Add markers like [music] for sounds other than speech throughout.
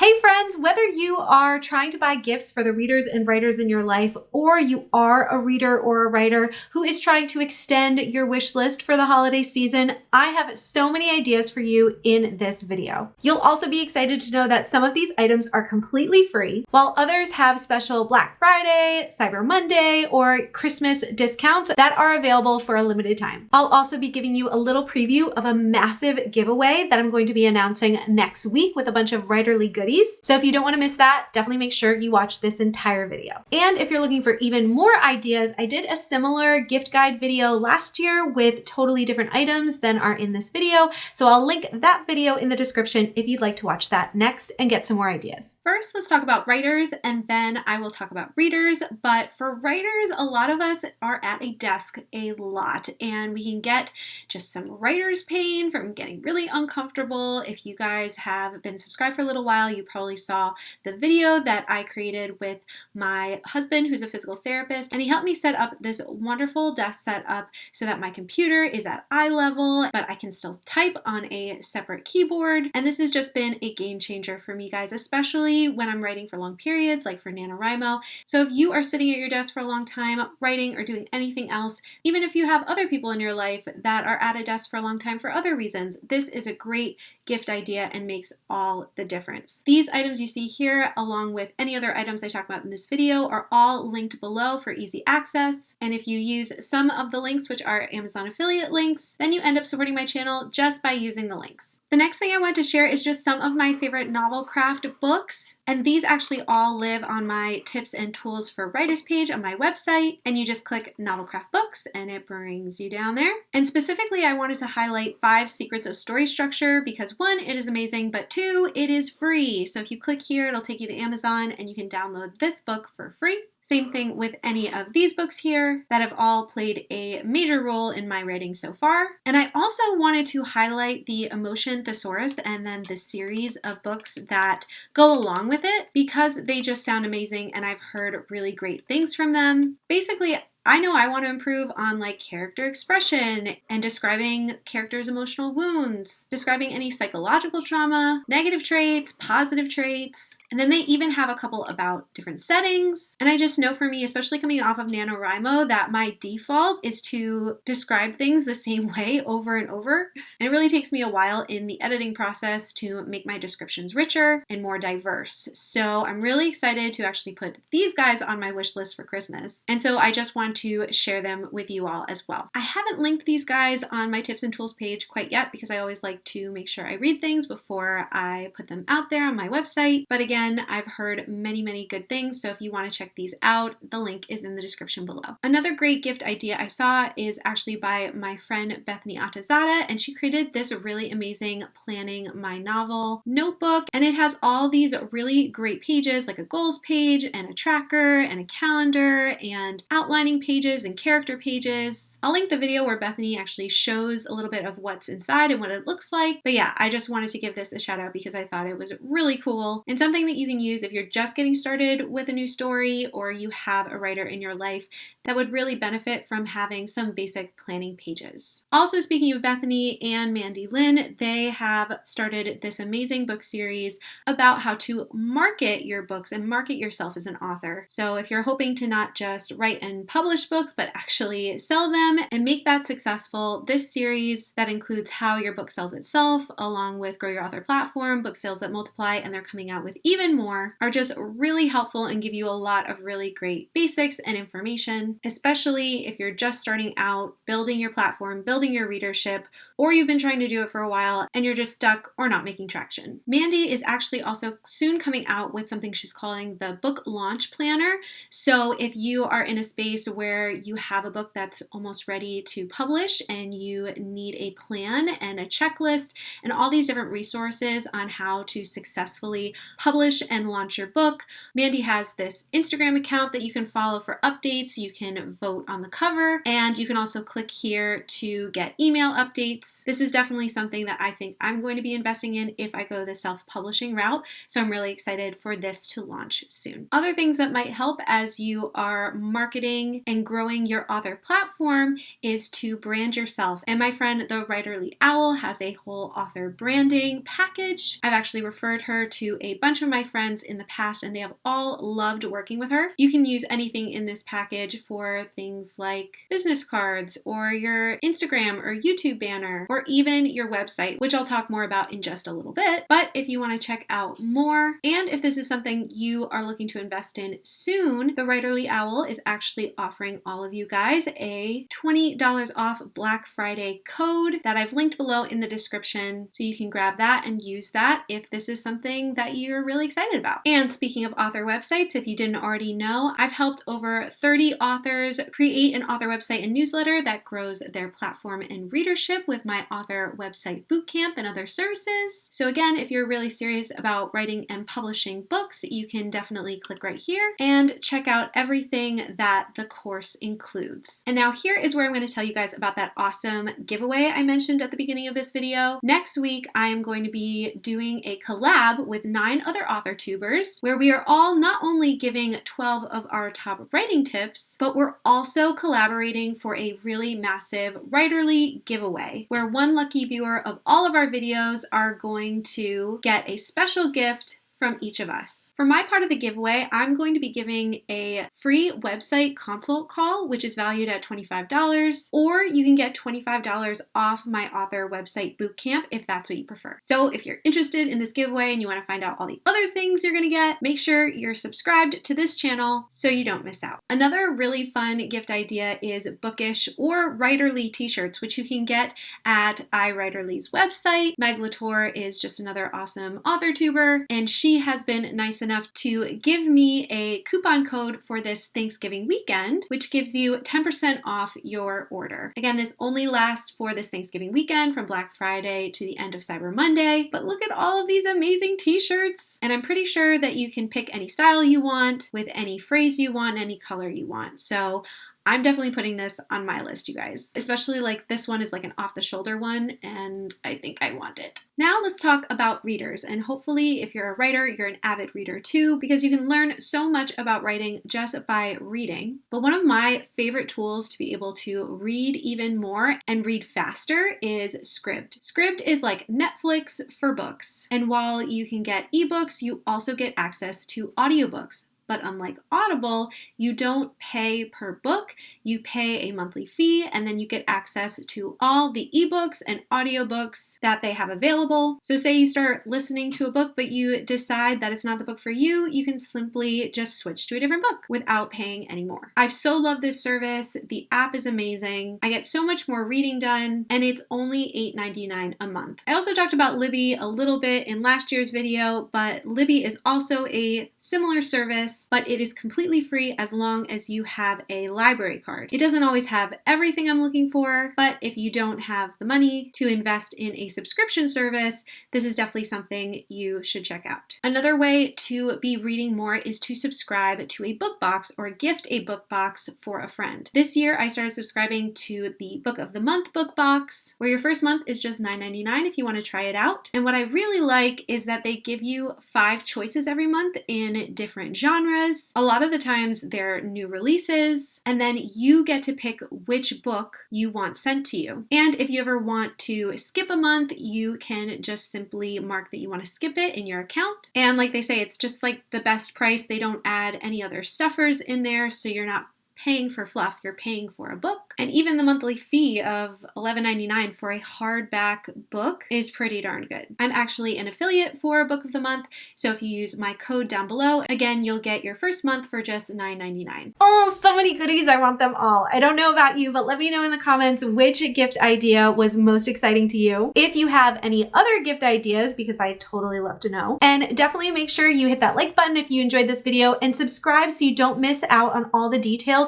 Hey friends, whether you are trying to buy gifts for the readers and writers in your life, or you are a reader or a writer who is trying to extend your wish list for the holiday season, I have so many ideas for you in this video. You'll also be excited to know that some of these items are completely free, while others have special Black Friday, Cyber Monday, or Christmas discounts that are available for a limited time. I'll also be giving you a little preview of a massive giveaway that I'm going to be announcing next week with a bunch of writerly goodies So if you don't want to miss that, definitely make sure you watch this entire video. And if you're looking for even more ideas, I did a similar gift guide video last year with totally different items than are in this video. So I'll link that video in the description if you'd like to watch that next and get some more ideas. First, let's talk about writers and then I will talk about readers. But for writers, a lot of us are at a desk a lot and we can get just some writer's pain from getting really uncomfortable. If you guys have been subscribed for a little while, you you probably saw the video that I created with my husband, who's a physical therapist, and he helped me set up this wonderful desk setup so that my computer is at eye level, but I can still type on a separate keyboard. And this has just been a game changer for me guys, especially when I'm writing for long periods, like for NaNoWriMo. So if you are sitting at your desk for a long time, writing or doing anything else, even if you have other people in your life that are at a desk for a long time for other reasons, this is a great gift idea and makes all the difference. These items you see here, along with any other items I talk about in this video, are all linked below for easy access. And if you use some of the links, which are Amazon affiliate links, then you end up supporting my channel just by using the links. The next thing I want to share is just some of my favorite novel craft books. And these actually all live on my tips and tools for writers page on my website. And you just click novel craft books and it brings you down there. And specifically, I wanted to highlight five secrets of story structure because one, it is amazing, but two, it is free. So if you click here, it'll take you to Amazon and you can download this book for free. Same thing with any of these books here that have all played a major role in my writing so far. And I also wanted to highlight the Emotion Thesaurus and then the series of books that go along with it because they just sound amazing and I've heard really great things from them. Basically, I know I want to improve on like character expression and describing characters' emotional wounds, describing any psychological trauma, negative traits, positive traits. And then they even have a couple about different settings. And I just know for me, especially coming off of NaNoWriMo, that my default is to describe things the same [laughs] way over and over. And it really takes me a while in the editing process to make my descriptions richer and more diverse. So I'm really excited to actually put these guys on my wish list for Christmas. And so I just want want to share them with you all as well. I haven't linked these guys on my tips and tools page quite yet because I always like to make sure I read things before I put them out there on my website. But again, I've heard many, many good things. So if you want to check these out, the link is in the description below. Another great gift idea I saw is actually by my friend Bethany Atazadeh, and she created this really amazing planning my novel notebook. And it has all these really great pages like a goals page and a tracker and a calendar and outlining pages and character pages. I'll link the video where Bethany actually shows a little bit of what's inside and what it looks like. But yeah, I just wanted to give this a shout out because I thought it was really cool and something that you can use if you're just getting started with a new story or you have a writer in your life that would really benefit from having some basic planning pages. Also, speaking of Bethany and Mandy Lynn, they have started this amazing book series about how to market your books and market yourself as an author. So if you're hoping to not just write and publish publish books, but actually sell them and make that successful. This series that includes how your book sells itself, along with Grow Your Author Platform, Book Sales That Multiply, and they're coming out with even more, are just really helpful and give you a lot of really great basics and information, especially if you're just starting out building your platform, building your readership, or you've been trying to do it for a while and you're just stuck or not making traction. Mandy is actually also soon coming out with something she's calling the Book Launch Planner. So if you are in a space where you have a book that's almost ready to publish and you need a plan and a checklist and all these different resources on how to successfully publish and launch your book. Mandy has this Instagram account that you can follow for updates. You can vote on the cover and you can also click here to get email updates. This is definitely something that I think I'm going to be investing in if I go the self-publishing route. So I'm really excited for this to launch soon. Other things that might help as you are marketing and growing your author platform is to brand yourself. And my friend, the Writerly Owl, has a whole author branding package. I've actually referred her to a bunch of my friends in the past and they have all loved working with her. You can use anything in this package for things like business cards or your Instagram or YouTube banner or even your website, which I'll talk more about in just a little bit. But if you want to check out more and if this is something you are looking to invest in soon, the Writerly Owl is actually offering all of you guys a $20 off Black Friday code that I've linked below in the description so you can grab that and use that if this is something that you're really excited about. And speaking of author websites, if you didn't already know, I've helped over 30 authors create an author website and newsletter that grows their platform and readership with my author website bootcamp and other services. So again, if you're really serious about writing and publishing books, you can definitely click right here and check out everything that the course includes. And now here is where I'm going to tell you guys about that awesome giveaway I mentioned at the beginning of this video. Next week, I am going to be doing a collab with nine other author tubers where we are all not only giving 12 of our top writing tips, but we're also collaborating for a really massive writerly giveaway where one lucky viewer of all of our videos are going to get a special gift from each of us. For my part of the giveaway, I'm going to be giving a free website consult call, which is valued at $25, or you can get $25 off my author website bootcamp if that's what you prefer. So if you're interested in this giveaway and you want to find out all the other things you're going to get, make sure you're subscribed to this channel so you don't miss out. Another really fun gift idea is bookish or writerly t-shirts, which you can get at iWriterly's website. Meg LaTorre is just another awesome author tuber, and she she has been nice enough to give me a coupon code for this Thanksgiving weekend, which gives you 10% off your order. Again, this only lasts for this Thanksgiving weekend from Black Friday to the end of Cyber Monday, but look at all of these amazing t-shirts. And I'm pretty sure that you can pick any style you want with any phrase you want, any color you want. So I'm definitely putting this on my list, you guys. Especially like this one is like an off the shoulder one and I think I want it. Now let's talk about readers and hopefully if you're a writer, you're an avid reader too because you can learn so much about writing just by reading. But one of my favorite tools to be able to read even more and read faster is Scribd. Scribd is like Netflix for books. And while you can get ebooks, you also get access to audiobooks. But unlike Audible, you don't pay per book, you pay a monthly fee, and then you get access to all the ebooks and audiobooks that they have available. So say you start listening to a book, but you decide that it's not the book for you, you can simply just switch to a different book without paying any more. I've so loved this service. The app is amazing. I get so much more reading done, and it's only $8.99 a month. I also talked about Libby a little bit in last year's video, but Libby is also a similar service but it is completely free as long as you have a library card. It doesn't always have everything I'm looking for, but if you don't have the money to invest in a subscription service, this is definitely something you should check out. Another way to be reading more is to subscribe to a book box or gift a book box for a friend. This year, I started subscribing to the Book of the Month book box, where your first month is just $9.99 if you want to try it out. And what I really like is that they give you five choices every month in different genres genres. A lot of the times they're new releases, and then you get to pick which book you want sent to you. And if you ever want to skip a month, you can just simply mark that you want to skip it in your account. And like they say, it's just like the best price. They don't add any other stuffers in there, so you're not paying for fluff, you're paying for a book. And even the monthly fee of $11.99 for a hardback book is pretty darn good. I'm actually an affiliate for Book of the Month, so if you use my code down below, again, you'll get your first month for just $9.99. Oh, so many goodies. I want them all. I don't know about you, but let me know in the comments which gift idea was most exciting to you. If you have any other gift ideas, because I totally love to know. And definitely make sure you hit that like button if you enjoyed this video and subscribe so you don't miss out on all the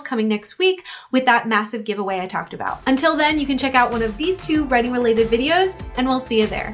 details coming next week with that massive giveaway I talked about. Until then, you can check out one of these two writing related videos and we'll see you there.